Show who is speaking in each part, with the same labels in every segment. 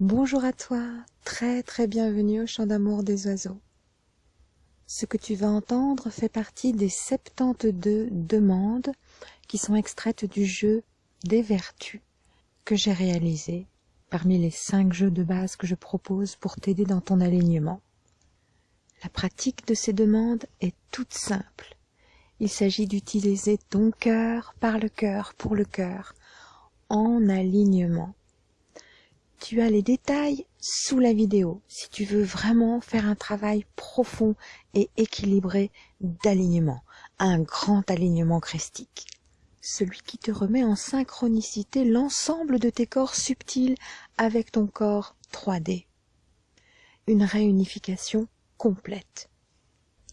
Speaker 1: Bonjour à toi, très très bienvenue au chant d'amour des oiseaux. Ce que tu vas entendre fait partie des 72 demandes qui sont extraites du jeu des vertus que j'ai réalisé parmi les 5 jeux de base que je propose pour t'aider dans ton alignement. La pratique de ces demandes est toute simple. Il s'agit d'utiliser ton cœur par le cœur pour le cœur en alignement tu as les détails sous la vidéo si tu veux vraiment faire un travail profond et équilibré d'alignement, un grand alignement christique. Celui qui te remet en synchronicité l'ensemble de tes corps subtils avec ton corps 3D. Une réunification complète.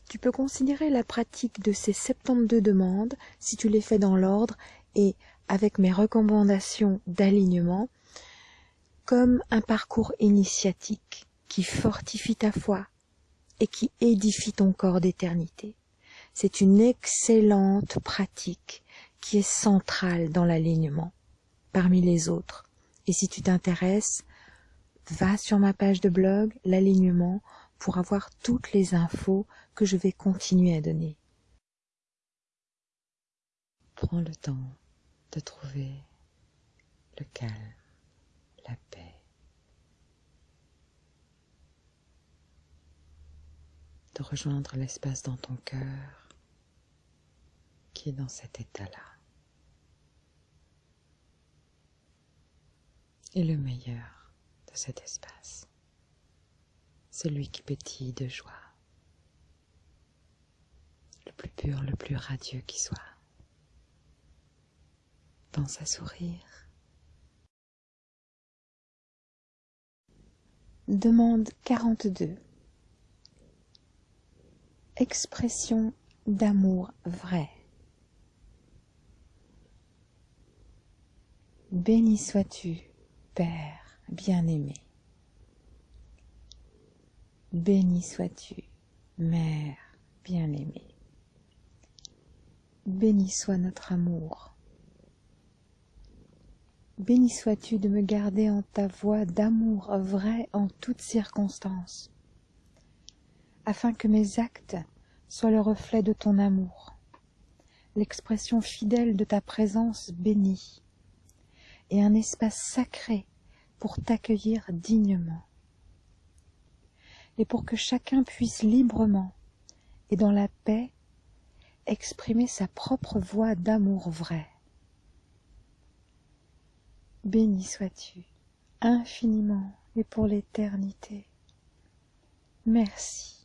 Speaker 1: Tu peux considérer la pratique de ces 72 demandes, si tu les fais dans l'ordre et avec mes recommandations d'alignement, comme un parcours initiatique qui fortifie ta foi et qui édifie ton corps d'éternité. C'est une excellente pratique qui est centrale dans l'alignement parmi les autres. Et si tu t'intéresses, va sur ma page de blog, l'alignement, pour avoir toutes les infos que je vais continuer à donner. Prends le temps de trouver le calme la paix. De rejoindre l'espace dans ton cœur qui est dans cet état-là. Et le meilleur de cet espace, celui qui pétille de joie, le plus pur, le plus radieux qui soit. Pense à sourire Demande 42 Expression d'amour vrai. Béni sois-tu, Père bien-aimé. Béni sois-tu, Mère bien-aimée. Béni soit notre amour Béni sois-tu de me garder en ta voix d'amour vrai en toutes circonstances, afin que mes actes soient le reflet de ton amour, l'expression fidèle de ta présence bénie, et un espace sacré pour t'accueillir dignement, et pour que chacun puisse librement et dans la paix exprimer sa propre voix d'amour vrai. Béni sois-tu infiniment et pour l'éternité. Merci.